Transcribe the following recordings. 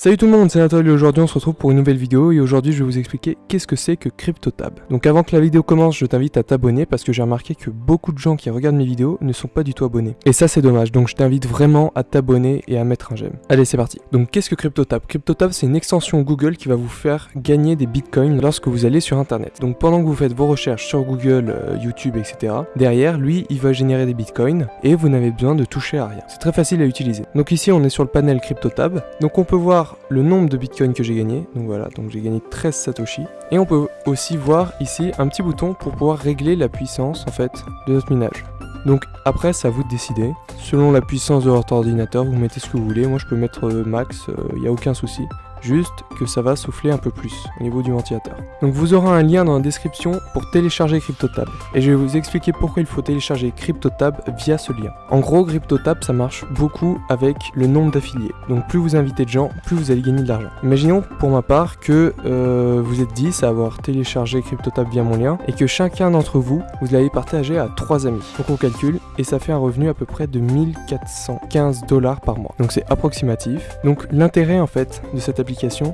Salut tout le monde, c'est Nathalie aujourd'hui on se retrouve pour une nouvelle vidéo et aujourd'hui je vais vous expliquer qu'est-ce que c'est que CryptoTab. Donc avant que la vidéo commence, je t'invite à t'abonner parce que j'ai remarqué que beaucoup de gens qui regardent mes vidéos ne sont pas du tout abonnés. Et ça c'est dommage, donc je t'invite vraiment à t'abonner et à mettre un j'aime. Allez c'est parti. Donc qu'est-ce que CryptoTab? CryptoTab c'est une extension Google qui va vous faire gagner des bitcoins lorsque vous allez sur internet. Donc pendant que vous faites vos recherches sur Google, euh, YouTube, etc. Derrière, lui il va générer des bitcoins et vous n'avez besoin de toucher à rien. C'est très facile à utiliser. Donc ici on est sur le panel CryptoTab. Donc on peut voir le nombre de bitcoins que j'ai gagné. Donc voilà, donc j'ai gagné 13 satoshi. Et on peut aussi voir ici un petit bouton pour pouvoir régler la puissance en fait de notre minage. Donc après, c'est à vous de décider. Selon la puissance de votre ordinateur, vous mettez ce que vous voulez. Moi, je peux mettre euh, max, il euh, n'y a aucun souci juste que ça va souffler un peu plus au niveau du ventilateur. Donc vous aurez un lien dans la description pour télécharger CryptoTab. Et je vais vous expliquer pourquoi il faut télécharger CryptoTab via ce lien. En gros, CryptoTab, ça marche beaucoup avec le nombre d'affiliés. Donc plus vous invitez de gens, plus vous allez gagner de l'argent. Imaginons pour ma part que euh, vous êtes 10 à avoir téléchargé CryptoTab via mon lien et que chacun d'entre vous, vous l'avez partagé à 3 amis. Donc on calcule et ça fait un revenu à peu près de 1415 dollars par mois. Donc c'est approximatif. Donc l'intérêt en fait de cette application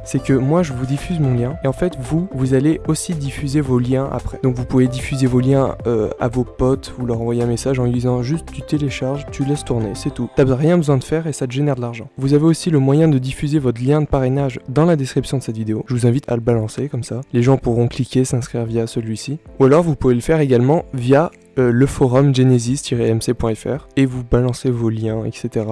c'est que moi je vous diffuse mon lien et en fait vous, vous allez aussi diffuser vos liens après. Donc vous pouvez diffuser vos liens euh, à vos potes, vous leur envoyez un message en lui disant juste tu télécharges, tu laisses tourner, c'est tout. T'as rien besoin de faire et ça te génère de l'argent. Vous avez aussi le moyen de diffuser votre lien de parrainage dans la description de cette vidéo. Je vous invite à le balancer comme ça. Les gens pourront cliquer, s'inscrire via celui-ci. Ou alors vous pouvez le faire également via euh, le forum genesis-mc.fr et vous balancez vos liens, etc.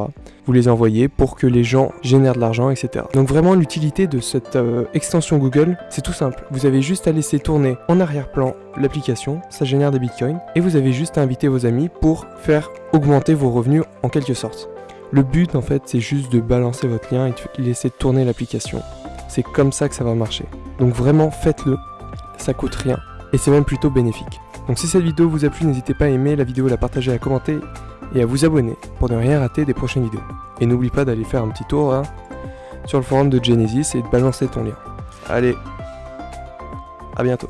Vous les envoyez pour que les gens génèrent de l'argent, etc. Donc vraiment l'utilité de cette euh, extension Google, c'est tout simple. Vous avez juste à laisser tourner en arrière-plan l'application, ça génère des bitcoins, et vous avez juste à inviter vos amis pour faire augmenter vos revenus en quelque sorte. Le but en fait c'est juste de balancer votre lien et de laisser tourner l'application. C'est comme ça que ça va marcher. Donc vraiment faites-le, ça coûte rien et c'est même plutôt bénéfique. Donc si cette vidéo vous a plu, n'hésitez pas à aimer la vidéo, la partager, à commenter et à vous abonner pour ne rien rater des prochaines vidéos. Et n'oublie pas d'aller faire un petit tour hein, sur le forum de Genesis et de balancer ton lien. Allez, à bientôt.